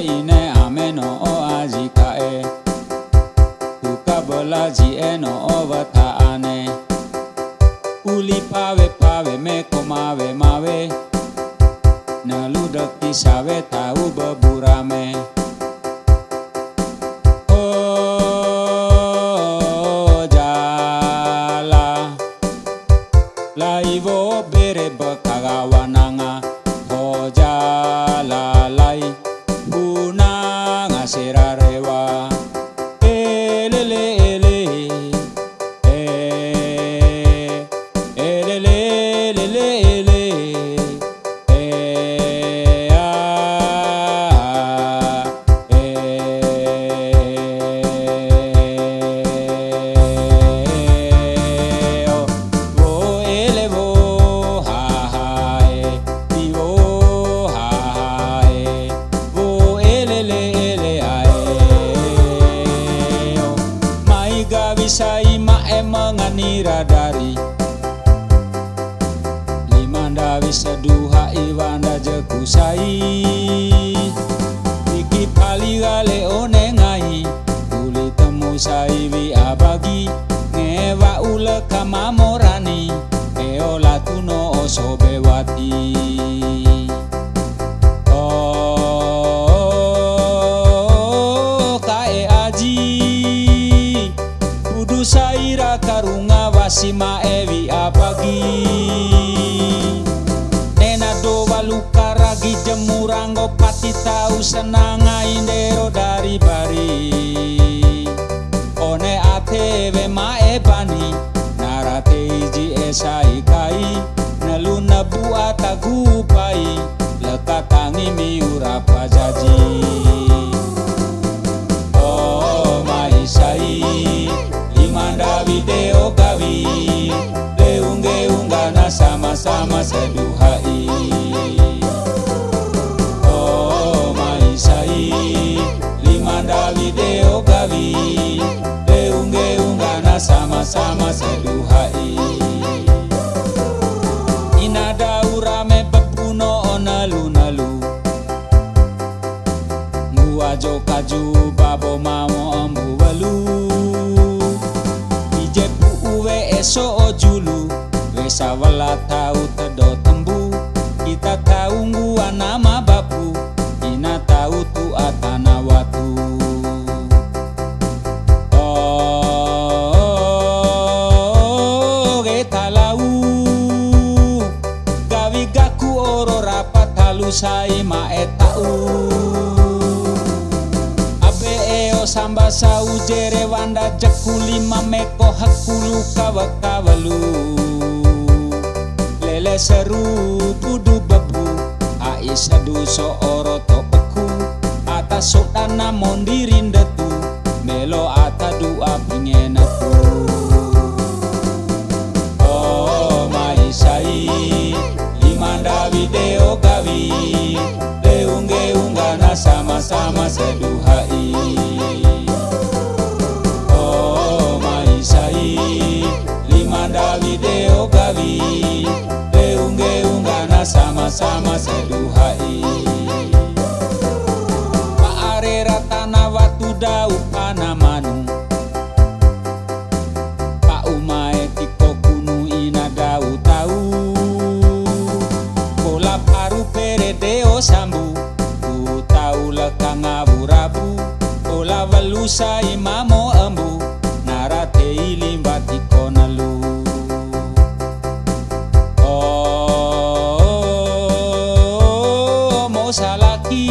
ine ameno oazi kae. Tukabolazi eno ovata ane. Uli pave pave me komave mave naludak tisave tau baburame Laivo bere bakagawananga hojala lai tau senanga indero dari bari. One ateve ma ebani narate iji esai kai. Nelu nabu atagu pai lekatangi miura pajaji. Sama-sama seduhai sama-sama seduhai Inada urame bepuno onalu-nalu Nguajo kaju babo mamo ambu walu. Ijepu uwe eso ojulu Wesa wala tau tedo oro rapat halusai maetau eo samba saujere wanda lima mekoh hakulu kawa kawalu lele seru pudu bebu aisa duso oro topeku atas sodana mondirindet Seduhai, Oh mai lima dali deo gawi Deungge unggana sama-sama seduhai. duhai Paare ratana watu dau kana manung Pa umae tiko ina dau tau. Kolap aru perede deo sambu. Kola walusa imamo embu Narate ilimba tiko nalu Oh, mo salaki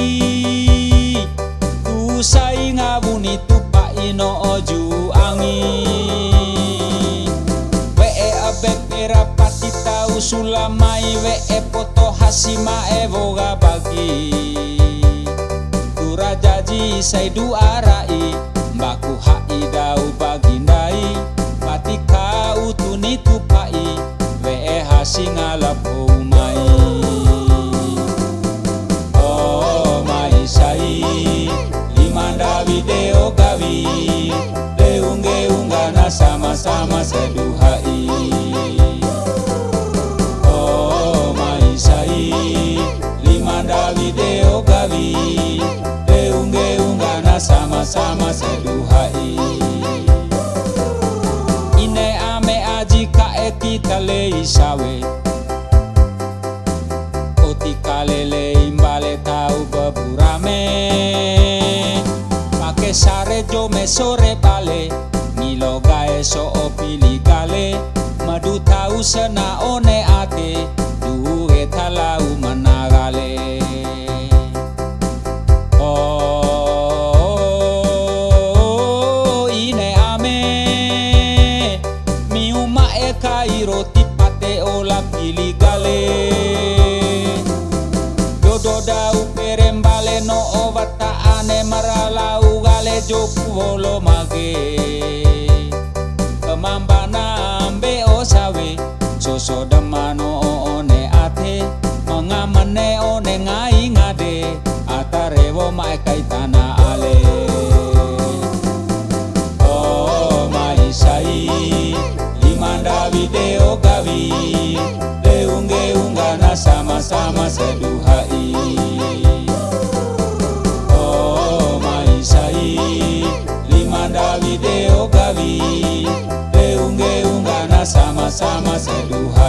Tu sai ngabuni tupa ino oju angi. We'e abe pera pati tau sulamai We'e poto hasima evo gabagi Tura Saya doa dua rai. Mbaku haidau bagindai Patika utuni tupai. Wee hasingalap umai Oh mai sai Limanda video kawi Deungge unggana sama-sama seduha sama-sama seduhai. Ine ame aji kae kita lei sawe. Oti kalele imbale tau beburame Pake sare jo me sore bale. Ngilo gae so opili gale. Madu tau sena one ate Geung-geunggana sama-sama seduhai. Oh mai lima dali deo gawi. Geung-geunggana sama-sama seduhai.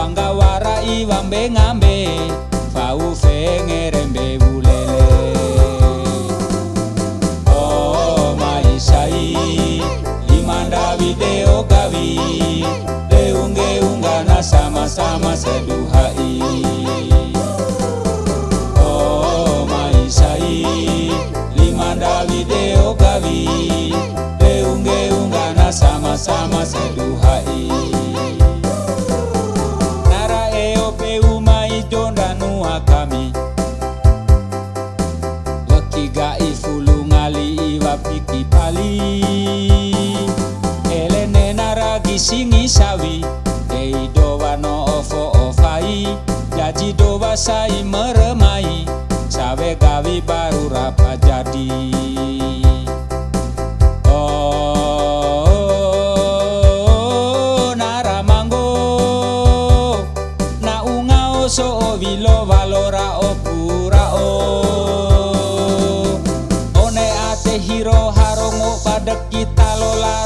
wangawara iwambengambe faufengerembe bulele. Oh maishai imanda video kawi deungeungana sama-sama seduhai oh maishai limanda video kawi deungeungana sama-sama seduhai naragi singi sawi Dei dowa no ofo ofai Jaji dowa sai meremai Sawe gawi baru rapa jadi. Oh, naramanggo na unga oso o vilo valora o pura o. One ate hiro harongo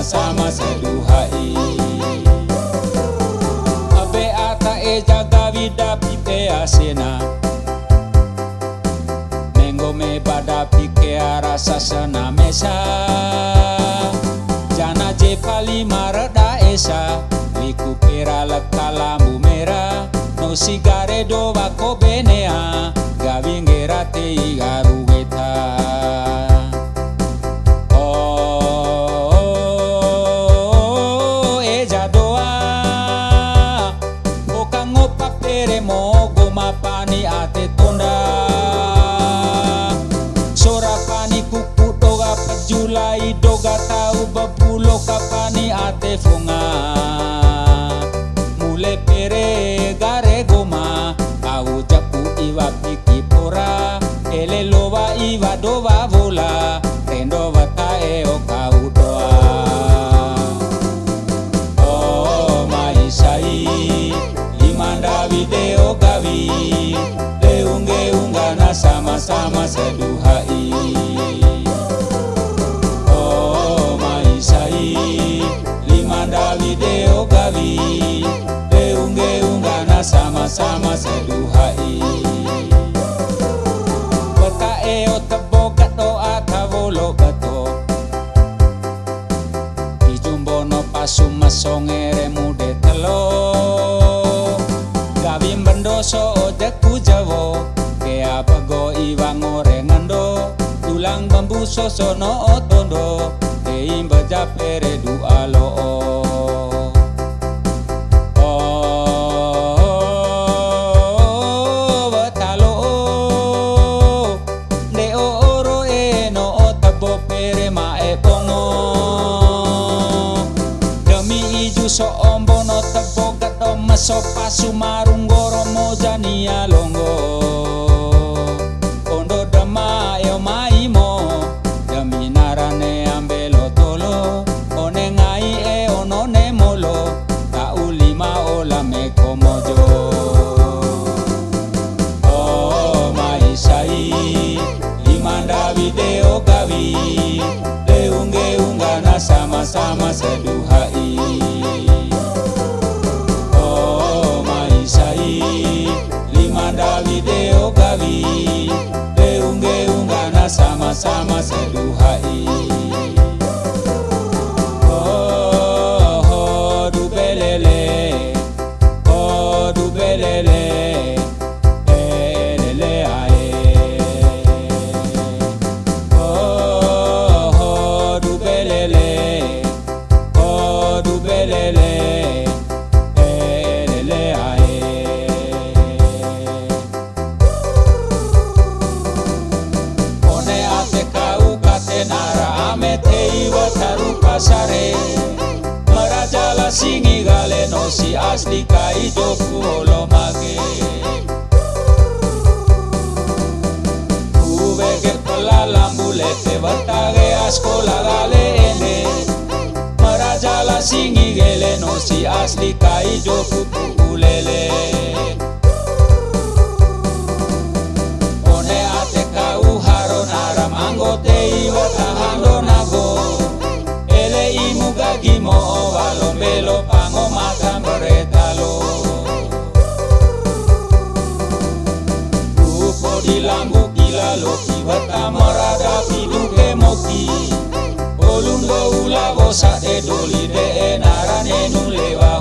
sama-sama seduhai ata eja gavi dapi pe asena. Mengo me pada pike rasa sana mesa. Jana je pali marada esa. Liku pera lekalambu merah No sigare do vako benea. Gavingera te igaru Okango papere mo goma pani ate tonda Sora pani kuku doga pejulai doga tau bebulo kapani ate funga Oh maisai lima Davide gawi Deungge unggana sama-sama seduhai Bekae o tebo kato atavolo kato. Ijumbono pasuma songere mude telo. Gawi mendoso iwang ore ngendo Tulang bambu sosono otondo Teimba japere du alo so ombo no tebo gato maso pasu marung goro mojani alongo kami Leunggeunggana sama-sama seduhai. Oh maisai Lima dali deo gawi. Leunggeunggana sama-sama seduhai. Aslika idoku olomage Ubege pola lambulete batage askola galeene Marajala singigele nosi aslika idoku pukulele One ateka uharo naramangote iwatahandonago Ele imugagimo ovalombelo pa Kamara da fiduke moki Olungo ula goza edolide enarane nulewa